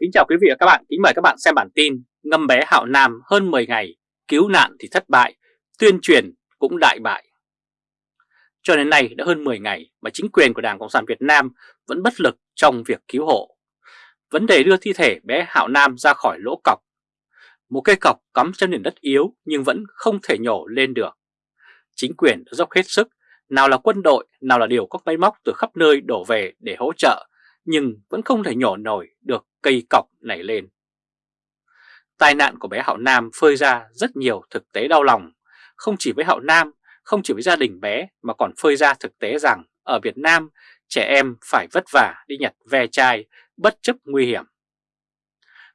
Kính chào quý vị và các bạn, kính mời các bạn xem bản tin Ngâm bé Hạo Nam hơn 10 ngày, cứu nạn thì thất bại, tuyên truyền cũng đại bại. Cho đến nay đã hơn 10 ngày mà chính quyền của Đảng Cộng sản Việt Nam vẫn bất lực trong việc cứu hộ. Vấn đề đưa thi thể bé Hạo Nam ra khỏi lỗ cọc. Một cây cọc cắm trên nền đất yếu nhưng vẫn không thể nhổ lên được. Chính quyền đã dốc hết sức, nào là quân đội, nào là điều các máy móc từ khắp nơi đổ về để hỗ trợ, nhưng vẫn không thể nhổ nổi được cây cọc nảy lên. Tai nạn của bé Hạo Nam phơi ra rất nhiều thực tế đau lòng, không chỉ với Hạo Nam, không chỉ với gia đình bé mà còn phơi ra thực tế rằng ở Việt Nam trẻ em phải vất vả đi nhặt ve chai bất chấp nguy hiểm.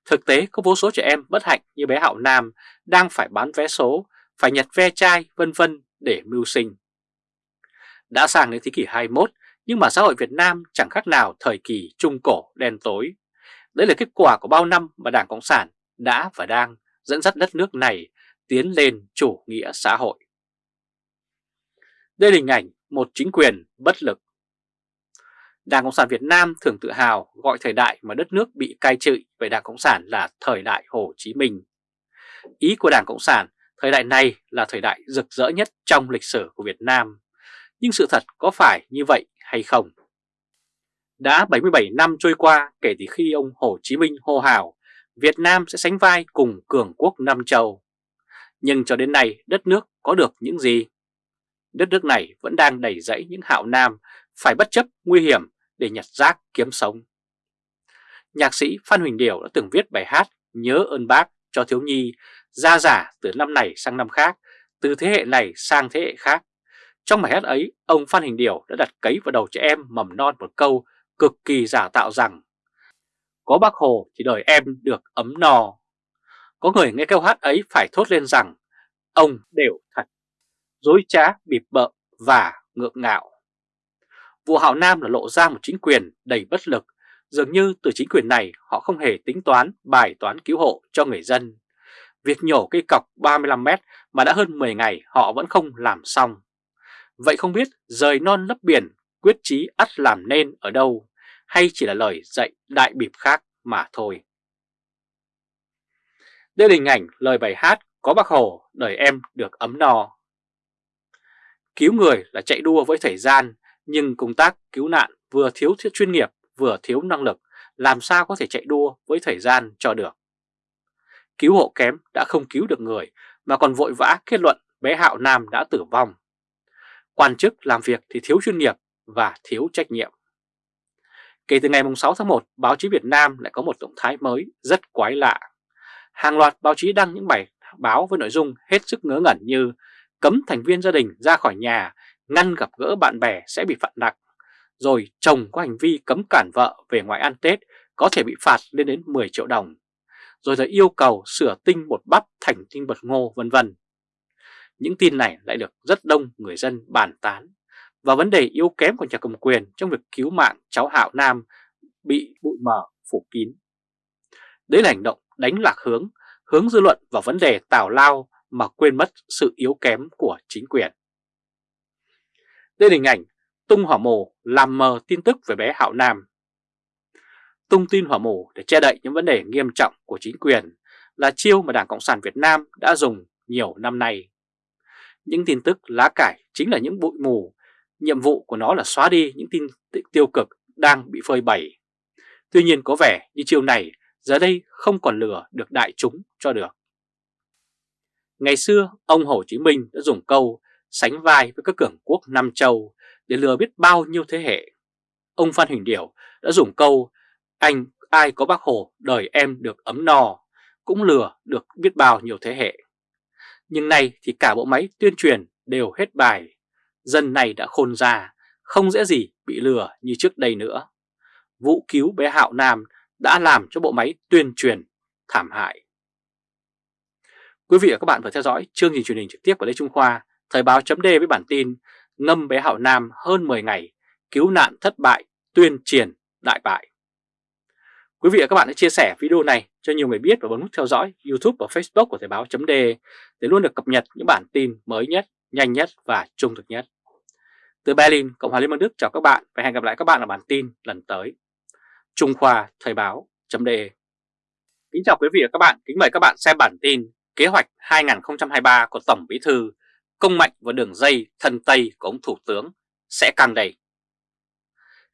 Thực tế có vô số trẻ em bất hạnh như bé Hạo Nam đang phải bán vé số, phải nhặt ve chai vân vân để mưu sinh. Đã sang đến thế kỷ 21 nhưng mà xã hội Việt Nam chẳng khác nào thời kỳ trung cổ đen tối. Đấy là kết quả của bao năm mà Đảng Cộng sản đã và đang dẫn dắt đất nước này tiến lên chủ nghĩa xã hội. Đây là hình ảnh một chính quyền bất lực. Đảng Cộng sản Việt Nam thường tự hào gọi thời đại mà đất nước bị cai trị về Đảng Cộng sản là thời đại Hồ Chí Minh. Ý của Đảng Cộng sản, thời đại này là thời đại rực rỡ nhất trong lịch sử của Việt Nam. Nhưng sự thật có phải như vậy hay không? Đã 77 năm trôi qua kể từ khi ông Hồ Chí Minh hô hào Việt Nam sẽ sánh vai cùng cường quốc Nam Châu. Nhưng cho đến nay đất nước có được những gì? Đất nước này vẫn đang đầy dẫy những hạo nam phải bất chấp nguy hiểm để nhặt rác kiếm sống. Nhạc sĩ Phan Huỳnh Điểu đã từng viết bài hát Nhớ ơn bác cho thiếu nhi ra giả từ năm này sang năm khác, từ thế hệ này sang thế hệ khác. Trong bài hát ấy, ông Phan Huỳnh Điểu đã đặt cấy vào đầu trẻ em mầm non một câu cực kỳ giả tạo rằng Có bác Hồ thì đời em được ấm no. Có người nghe câu hát ấy phải thốt lên rằng ông đều thật, dối trá, bịp bợ và ngượng ngạo. Vụ Hạo Nam là lộ ra một chính quyền đầy bất lực, dường như từ chính quyền này họ không hề tính toán bài toán cứu hộ cho người dân. Việc nhổ cây cọc 35 mét mà đã hơn 10 ngày họ vẫn không làm xong. Vậy không biết rời non lấp biển quyết chí ắt làm nên ở đâu, hay chỉ là lời dạy đại bịp khác mà thôi. Đây là hình ảnh lời bài hát có bác Hồ, đời em được ấm no. Cứu người là chạy đua với thời gian, nhưng công tác cứu nạn vừa thiếu chuyên nghiệp, vừa thiếu năng lực, làm sao có thể chạy đua với thời gian cho được. Cứu hộ kém đã không cứu được người, mà còn vội vã kết luận bé Hạo Nam đã tử vong. Quan chức làm việc thì thiếu chuyên nghiệp và thiếu trách nhiệm. Kể từ ngày 6 tháng 1, báo chí Việt Nam lại có một động thái mới rất quái lạ. Hàng loạt báo chí đăng những bài báo với nội dung hết sức ngớ ngẩn như cấm thành viên gia đình ra khỏi nhà, ngăn gặp gỡ bạn bè sẽ bị phạt nặng, rồi chồng có hành vi cấm cản vợ về ngoài ăn Tết có thể bị phạt lên đến 10 triệu đồng, rồi lại yêu cầu sửa tinh bột bắp thành tinh bột ngô vân vân. Những tin này lại được rất đông người dân bàn tán và vấn đề yếu kém của nhà cầm quyền trong việc cứu mạng cháu Hạo Nam bị bụi mờ phủ kín. Đấy là hành động đánh lạc hướng, hướng dư luận vào vấn đề tào lao mà quên mất sự yếu kém của chính quyền. Đây là hình ảnh tung hỏa mù làm mờ tin tức về bé Hạo Nam. Tung tin hỏa mù để che đậy những vấn đề nghiêm trọng của chính quyền là chiêu mà Đảng Cộng sản Việt Nam đã dùng nhiều năm nay. Những tin tức lá cải chính là những bụi mù, nhiệm vụ của nó là xóa đi những tin tiêu cực đang bị phơi bày. Tuy nhiên có vẻ như chiều này giờ đây không còn lừa được đại chúng cho được. Ngày xưa, ông Hồ Chí Minh đã dùng câu sánh vai với các cường quốc Nam Châu để lừa biết bao nhiêu thế hệ. Ông Phan Huỳnh Điểu đã dùng câu anh ai có bác Hồ đời em được ấm no cũng lừa được biết bao nhiêu thế hệ. Nhưng nay thì cả bộ máy tuyên truyền đều hết bài. Dân này đã khôn ra, không dễ gì bị lừa như trước đây nữa. Vụ cứu bé Hạo Nam đã làm cho bộ máy tuyên truyền thảm hại. Quý vị và các bạn vừa theo dõi chương trình truyền hình trực tiếp của Lê Trung Khoa, Thời báo chấm với bản tin Ngâm bé Hạo Nam hơn 10 ngày, cứu nạn thất bại, tuyên truyền đại bại. Quý vị và các bạn hãy chia sẻ video này cho nhiều người biết và bấm nút theo dõi YouTube và Facebook của Thời báo chấm để luôn được cập nhật những bản tin mới nhất, nhanh nhất và trung thực nhất. Từ Berlin, Cộng hòa Liên bang Đức chào các bạn và hẹn gặp lại các bạn ở bản tin lần tới. Trung Khoa Thời báo chấm Kính chào quý vị và các bạn, kính mời các bạn xem bản tin Kế hoạch 2023 của Tổng Bí Thư Công mạnh và đường dây thân Tây của ông Thủ tướng sẽ càng đầy.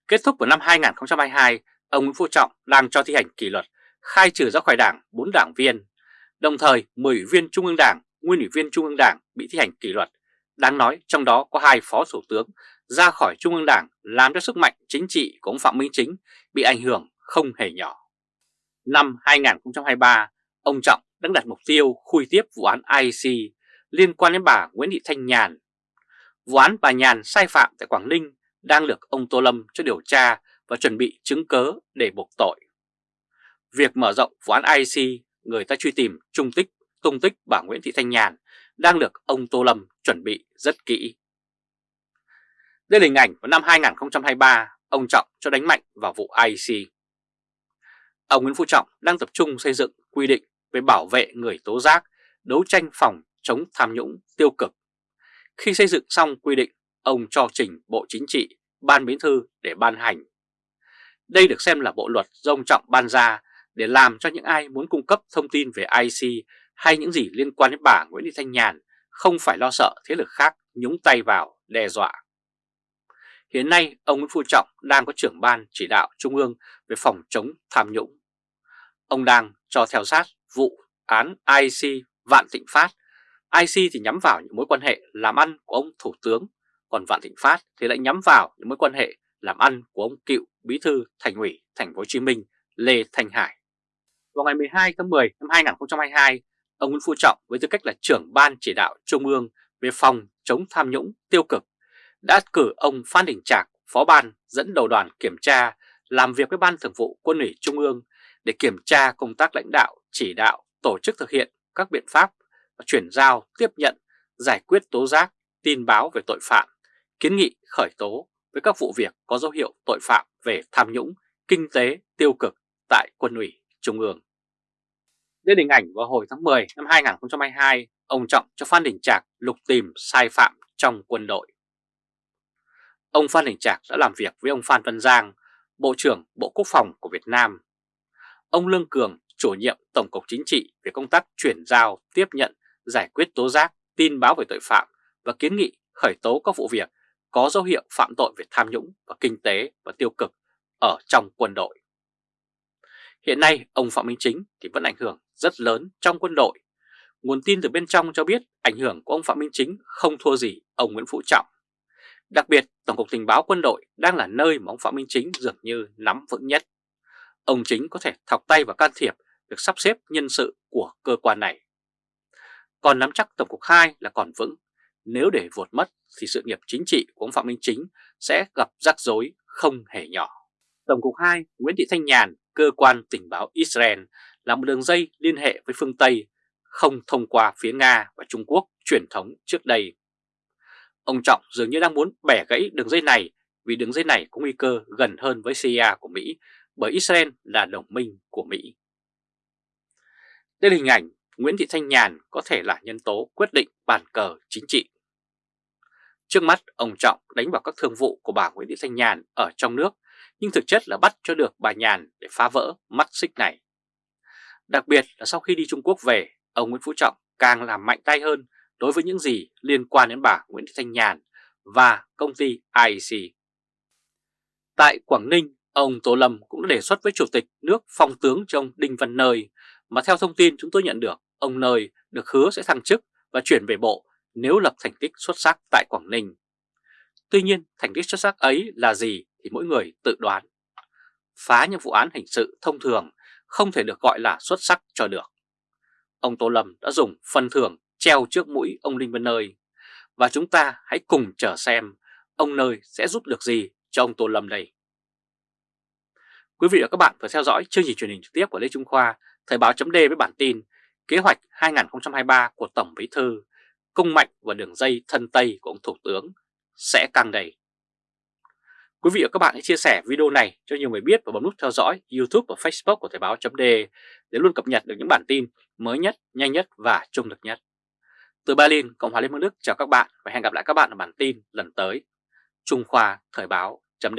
Kết thúc vào năm 2022, ông Nguyễn Phú Trọng đang cho thi hành kỷ luật khai trừ ra khỏi đảng 4 đảng viên. Đồng thời 10 ủy viên Trung ương Đảng, nguyên ủy viên Trung ương Đảng bị thi hành kỷ luật. Đáng nói trong đó có hai phó thủ tướng ra khỏi Trung ương Đảng làm cho sức mạnh chính trị của ông Phạm Minh Chính bị ảnh hưởng không hề nhỏ. Năm 2023, ông Trọng đang đặt mục tiêu khui tiếp vụ án IC liên quan đến bà Nguyễn Thị Thanh Nhàn. Vụ án bà Nhàn sai phạm tại Quảng Ninh đang được ông Tô Lâm cho điều tra và chuẩn bị chứng cớ để buộc tội. Việc mở rộng vụ án IC, người ta truy tìm trung tích, tung tích bà Nguyễn Thị Thanh Nhàn đang được ông Tô Lâm chuẩn bị rất kỹ. Đây là hình ảnh vào năm 2023, ông Trọng cho đánh mạnh vào vụ IC. Ông Nguyễn Phú Trọng đang tập trung xây dựng quy định về bảo vệ người tố giác, đấu tranh phòng chống tham nhũng tiêu cực. Khi xây dựng xong quy định, ông cho trình Bộ Chính trị, Ban Bí thư để ban hành. Đây được xem là bộ luật do ông Trọng ban ra để làm cho những ai muốn cung cấp thông tin về IC hay những gì liên quan đến bà Nguyễn Thị Thanh Nhàn không phải lo sợ thế lực khác nhúng tay vào đe dọa. Hiện nay, ông Nguyễn Phú Trọng đang có trưởng ban chỉ đạo Trung ương về phòng chống tham nhũng. Ông đang cho theo sát vụ án IC Vạn Thịnh Phát. IC thì nhắm vào những mối quan hệ làm ăn của ông Thủ tướng, còn Vạn Thịnh Phát thì lại nhắm vào những mối quan hệ làm ăn của ông cựu Bí thư Thành ủy Thành phố Hồ Chí Minh Lê Thanh Hải. Vào ngày 12 tháng 10 năm 2022, ông Nguyễn Phú Trọng với tư cách là trưởng ban chỉ đạo Trung ương về phòng chống tham nhũng tiêu cực đã cử ông Phan Đình Trạc, phó ban dẫn đầu đoàn kiểm tra làm việc với Ban Thường vụ Quân ủy Trung ương để kiểm tra công tác lãnh đạo, chỉ đạo, tổ chức thực hiện các biện pháp và chuyển giao, tiếp nhận, giải quyết tố giác, tin báo về tội phạm, kiến nghị khởi tố với các vụ việc có dấu hiệu tội phạm về tham nhũng, kinh tế, tiêu cực tại quân ủy Trung ương. Lên hình ảnh vào hồi tháng 10 năm 2022, ông Trọng cho Phan Đình Trạc lục tìm sai phạm trong quân đội. Ông Phan Đình Trạc đã làm việc với ông Phan Văn Giang, Bộ trưởng Bộ Quốc phòng của Việt Nam. Ông Lương Cường, chủ nhiệm Tổng cục Chính trị về công tác chuyển giao, tiếp nhận, giải quyết tố giác, tin báo về tội phạm và kiến nghị khởi tố các vụ việc có dấu hiệu phạm tội về tham nhũng và kinh tế và tiêu cực ở trong quân đội. Hiện nay, ông Phạm Minh Chính thì vẫn ảnh hưởng rất lớn trong quân đội. Nguồn tin từ bên trong cho biết ảnh hưởng của ông Phạm Minh Chính không thua gì ông Nguyễn Phú Trọng. Đặc biệt, Tổng cục Tình báo quân đội đang là nơi mà ông Phạm Minh Chính dường như nắm vững nhất. Ông Chính có thể thọc tay vào can thiệp việc sắp xếp nhân sự của cơ quan này. Còn nắm chắc Tổng cục 2 là còn vững. Nếu để vụt mất thì sự nghiệp chính trị của ông Phạm Minh Chính sẽ gặp rắc rối không hề nhỏ. Tổng cục 2 Nguyễn Thị Thanh Nhàn, cơ quan tình báo Israel là một đường dây liên hệ với phương Tây không thông qua phía Nga và Trung Quốc truyền thống trước đây. Ông Trọng dường như đang muốn bẻ gãy đường dây này vì đường dây này có nguy cơ gần hơn với CIA của Mỹ bởi Israel là đồng minh của Mỹ. Đây là hình ảnh Nguyễn Thị Thanh Nhàn có thể là nhân tố quyết định bàn cờ chính trị. Trước mắt, ông Trọng đánh vào các thương vụ của bà Nguyễn Thị Thanh Nhàn ở trong nước, nhưng thực chất là bắt cho được bà Nhàn để phá vỡ mắt xích này. Đặc biệt là sau khi đi Trung Quốc về, ông Nguyễn Phú Trọng càng làm mạnh tay hơn đối với những gì liên quan đến bà Nguyễn Thị Thanh Nhàn và công ty IEC. Tại Quảng Ninh, ông Tô Lâm cũng đã đề xuất với Chủ tịch nước phong tướng cho ông Đinh Văn Nơi, mà theo thông tin chúng tôi nhận được, ông Nơi được hứa sẽ thăng chức và chuyển về bộ nếu lập thành tích xuất sắc tại Quảng Ninh. Tuy nhiên, thành tích xuất sắc ấy là gì thì mỗi người tự đoán. Phá những vụ án hình sự thông thường không thể được gọi là xuất sắc cho được. Ông Tô Lâm đã dùng phần thưởng treo trước mũi ông Đinh Văn Nơi. Và chúng ta hãy cùng chờ xem ông Nơi sẽ giúp được gì cho ông Tô Lâm đây. Quý vị và các bạn vừa theo dõi chương trình truyền hình trực tiếp của Lê Trung Khoa, Thời báo chấm với bản tin Kế hoạch 2023 của Tổng Bí Thư, công mạnh và đường dây thân Tây của ông Thủ tướng sẽ càng đầy. Quý vị và các bạn hãy chia sẻ video này cho nhiều người biết và bấm nút theo dõi YouTube và Facebook của Thời báo chấm để luôn cập nhật được những bản tin mới nhất, nhanh nhất và trung thực nhất. Từ Berlin, Cộng hòa Liên bang Đức chào các bạn và hẹn gặp lại các bạn ở bản tin lần tới. Trung Khoa Thời báo chấm